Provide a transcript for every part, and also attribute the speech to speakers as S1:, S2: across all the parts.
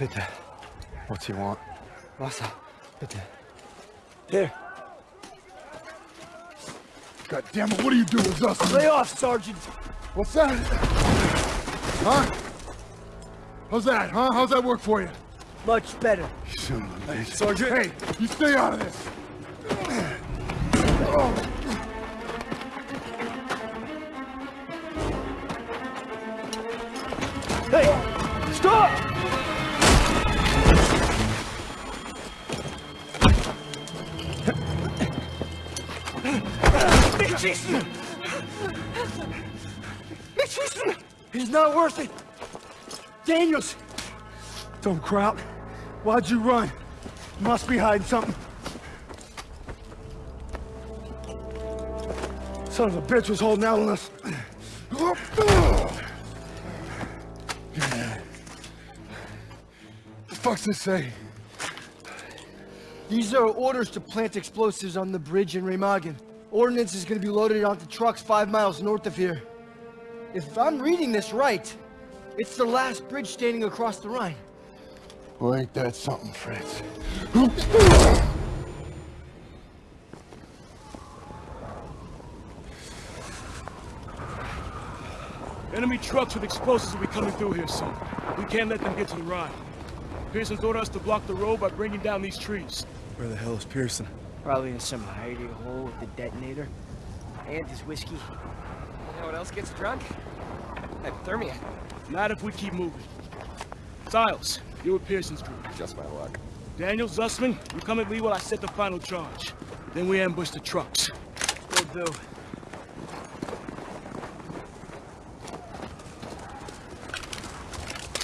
S1: Wasser bitte.
S2: What do you want?
S1: Wasser, bitte.
S3: Here.
S4: God damn it, what are you doing, Dustin?
S3: Lay off, Sergeant.
S4: What's that? Huh? How's that, huh? How's that work for you?
S3: Much better.
S4: You son of.
S3: Sergeant.
S4: Hey, you stay out of this.
S3: Hey!
S1: Mitchison! Mitchison!
S3: He's not worth it! Daniels! Don't crowd. Why'd you run? Must be hiding something. Son of a bitch was holding out on us.
S4: The fuck's this say?
S3: These are orders to plant explosives on the bridge in Remagen. Ordnance is gonna be loaded onto trucks five miles north of here. If I'm reading this right, it's the last bridge standing across the Rhine.
S4: Well, ain't that something, Fritz?
S5: Enemy trucks with explosives will be coming through here soon. We can't let them get to the Rhine. Pierson's ordered us to block the road by bringing down these trees.
S1: Where the hell is Pierson?
S3: Probably in some hidey hole with the detonator. And his whiskey.
S6: You know what else gets drunk? Hypothermia.
S5: Not if we keep moving. Stiles, you're with Pierson's group.
S6: Just my luck.
S5: Daniel Zussman, you come at me while I set the final charge. Then we ambush the trucks.
S3: Will do.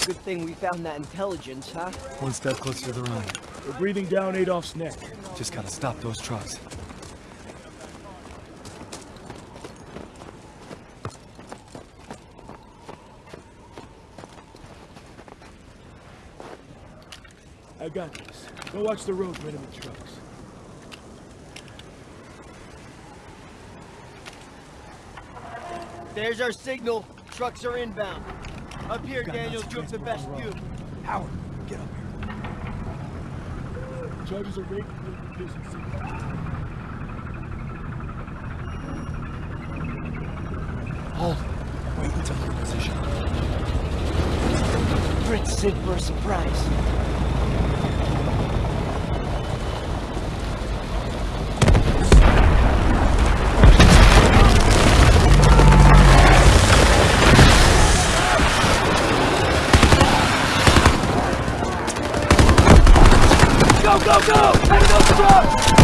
S3: Good thing we found that intelligence, huh?
S1: One step closer to the run.
S5: We're breathing down Adolf's neck.
S1: Just gotta stop those trucks.
S5: I got this. Go watch the road for enemy trucks.
S3: There's our signal. Trucks are inbound. Up here, Daniel, you have the best view.
S1: Howard, get up here.
S5: Charges are rated for Pearson City.
S1: Hold. Wait until your position.
S3: Fritz Sid for a surprise. Go, go, go! Heading up the truck!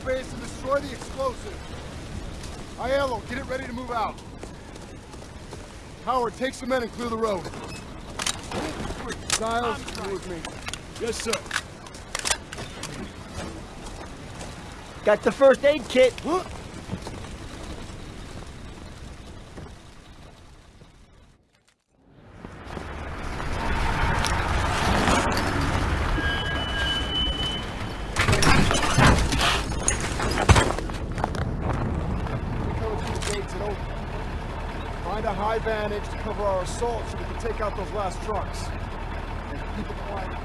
S4: Infiltrate the enemy airbase and destroy the explosives. Aiello, get it ready to move out. Howard, take some men and clear the road. Stiles, you with me.
S5: Yes, sir.
S3: Got the first aid kit.
S4: Vantage to cover our assault so we can take out those last trucks. And keep it quiet.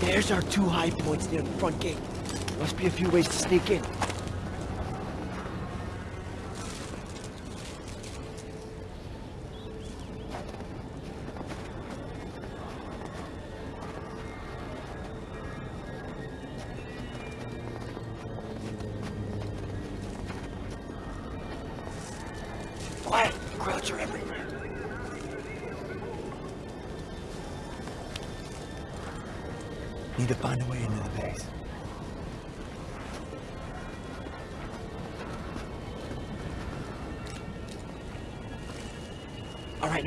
S3: There's our two high points near the front gate. Must be a few ways to sneak in. Quiet! Are everywhere.
S1: Need to find a way into the base.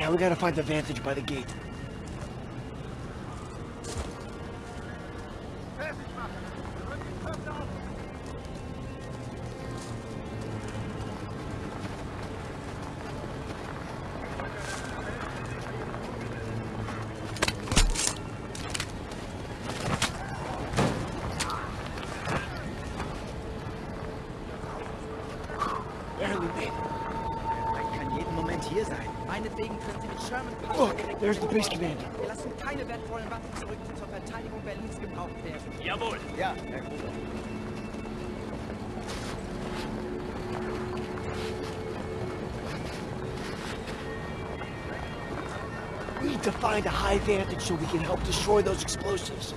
S3: Now we gotta find the vantage by the gate. There's the
S2: vorrücken.
S3: base commander.
S2: Wir lassen keine wertvollen Waffen zurück, die zur Verteidigung Berlins gebraucht werden.
S5: Jawohl.
S2: Ja, Herr Gruber.
S3: We need to find a high vantage so we can help destroy those explosives.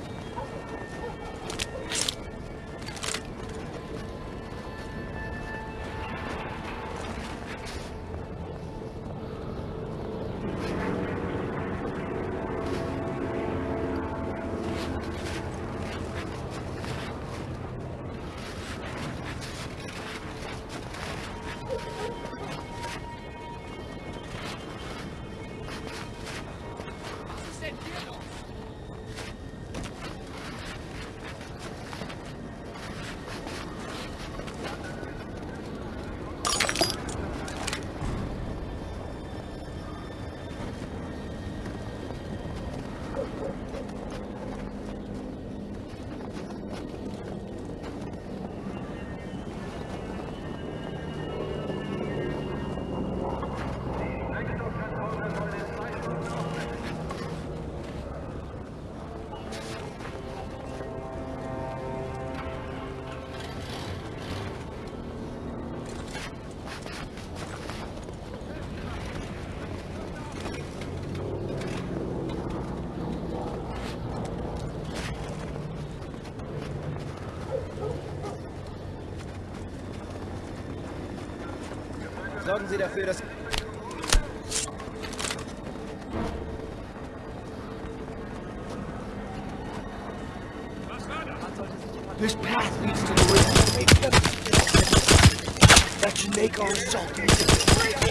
S2: Sorgen Sie dafür, dass...
S3: This path leads to the river. That should make our assault easy.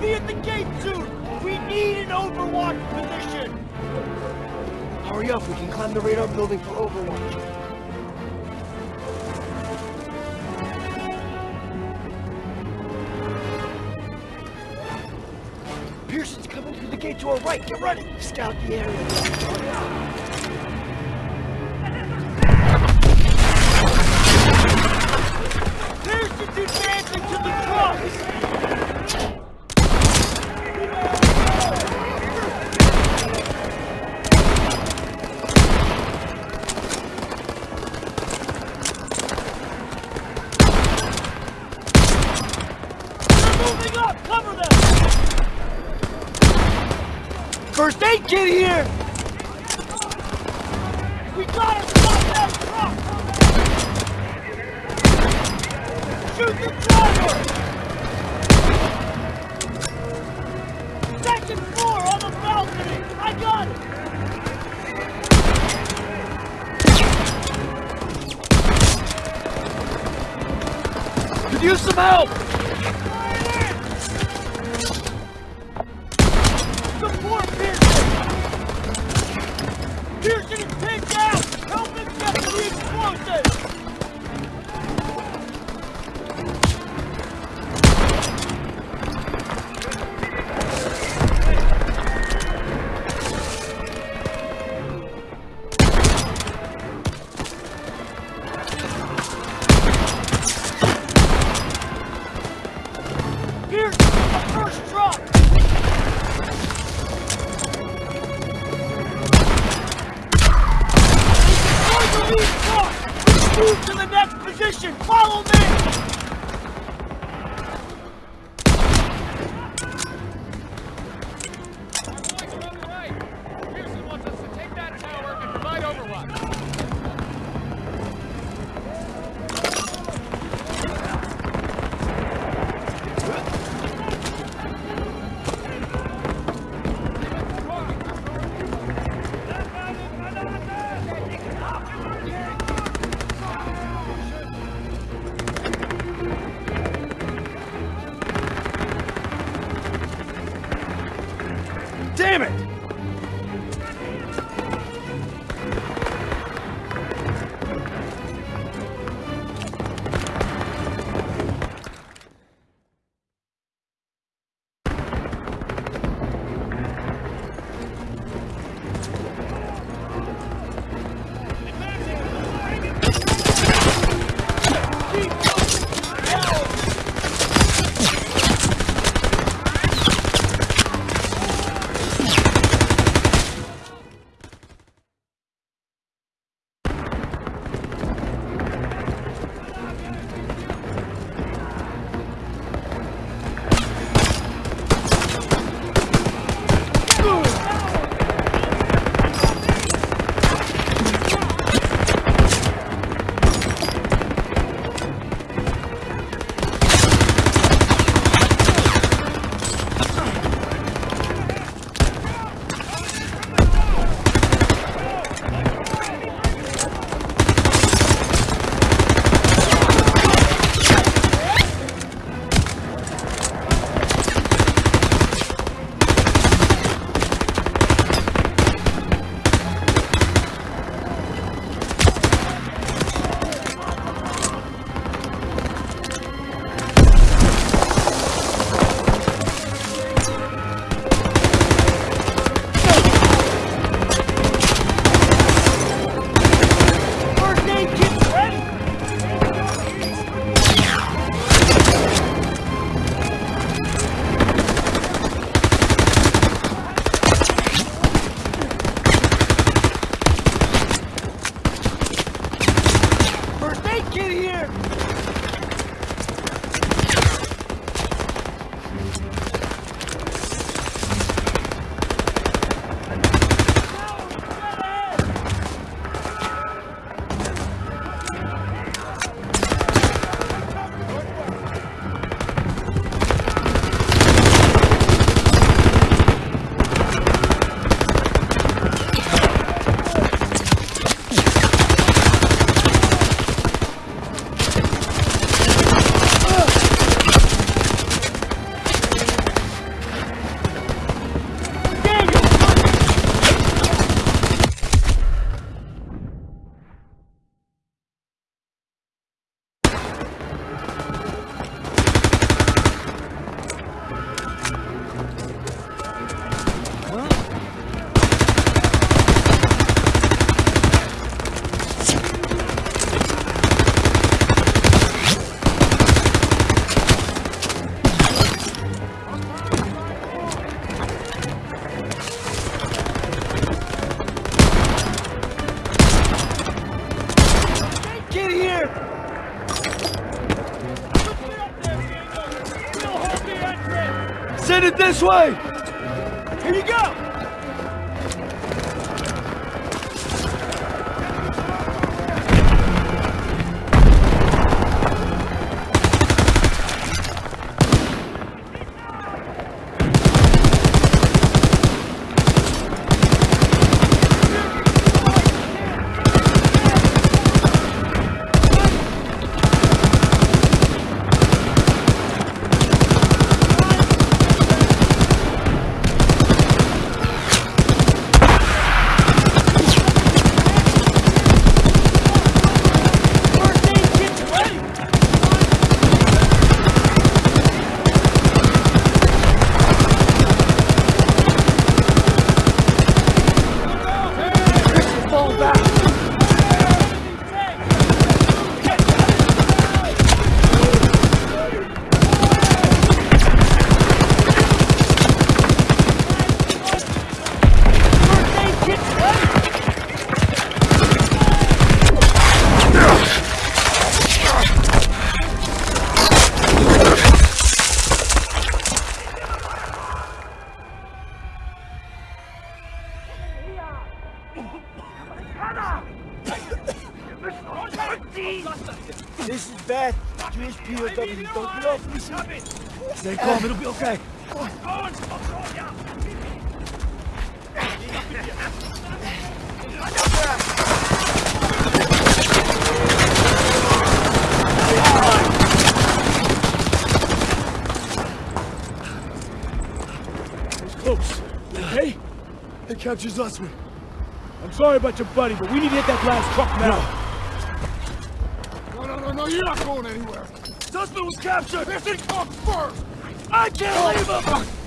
S7: Be at the gate soon! We need an overwatch position!
S3: Hurry up, we can climb the radar building for overwatch. Pierson's coming through the gate to our right. Get ready. Scout the area.
S7: Moving up! Cover them! First aid kit here! We gotta stop that truck! Shoot the driver! Second floor on the balcony! I got it!
S3: Use some help! Send it this way!
S7: Here you go!
S3: This is bad. Jewish POW. Don't off me.
S5: Stay calm, it'll be okay. Close. Okay?
S1: They captured Zussman.
S5: I'm sorry about your buddy, but we need to hit that last truck now.
S4: No, no, you're not going anywhere.
S5: Zussman was captured!
S4: This thing comes first.
S5: I can't oh. leave him!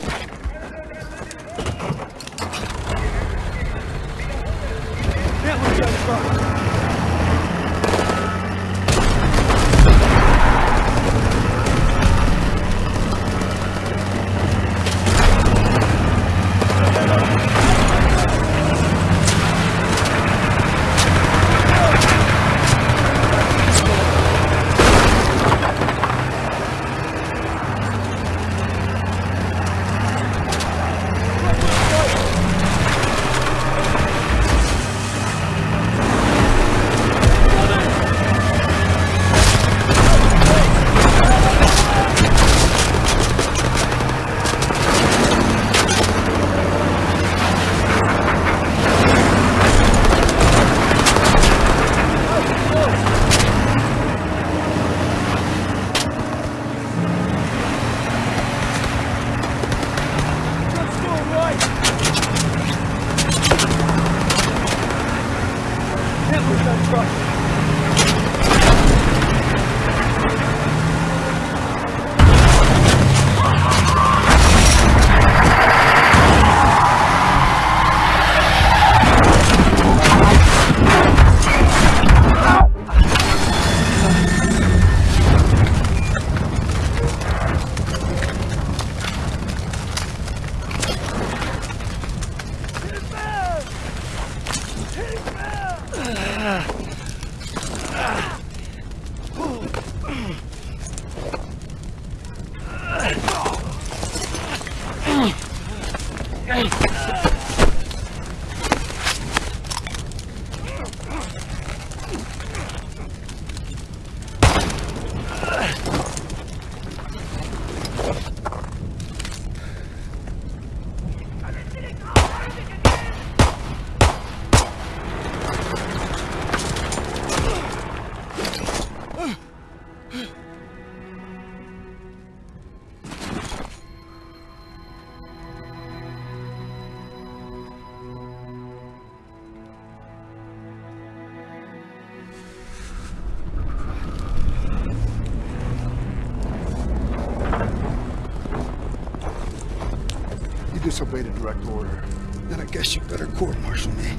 S4: Disobeyed a direct order.
S1: Then I guess you better court-martial me.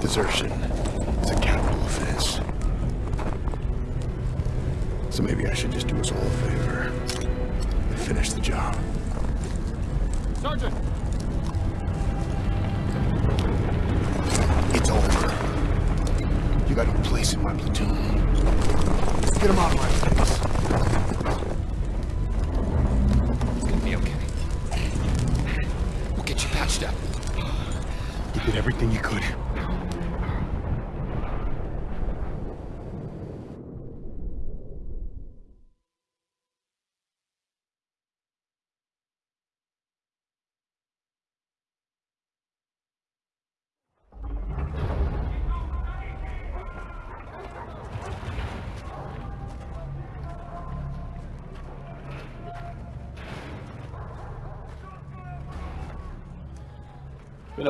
S1: Desertion is a capital offense. So maybe I should just do us all a favor and finish the job.
S4: Sergeant!
S1: It's over. You got no place in my platoon. Get him out of my face. Everything you could.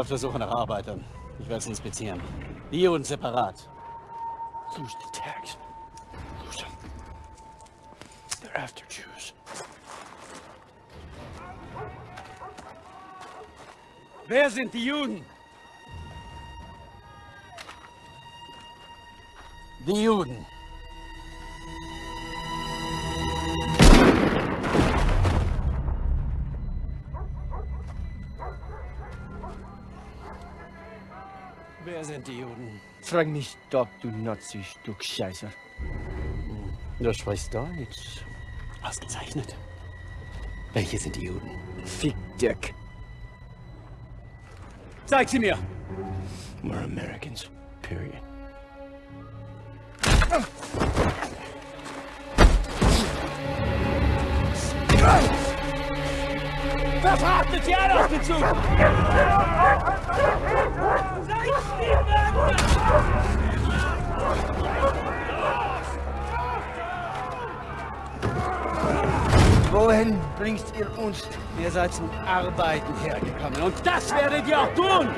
S8: auf der Suche nach Arbeitern. Ich werde es inspizieren. Die und separat.
S5: Lose the tags. Lose them. They're after Jews.
S7: Wer sind die Juden?
S8: Die Juden. Die Juden?
S3: Frag mich doch, du Nazi-Stück Scheiße.
S8: Du sprichst Deutsch. Ausgezeichnet. Welche sind die Juden?
S3: Fick Dirk.
S8: Zeig sie mir!
S3: We're Americans. Period.
S7: Verfrachtet sie alle auf den Zug!
S3: Wohin bringst ihr uns?
S8: Ihr seid zum Arbeiten hergekommen und
S7: Das werdet ihr auch tun!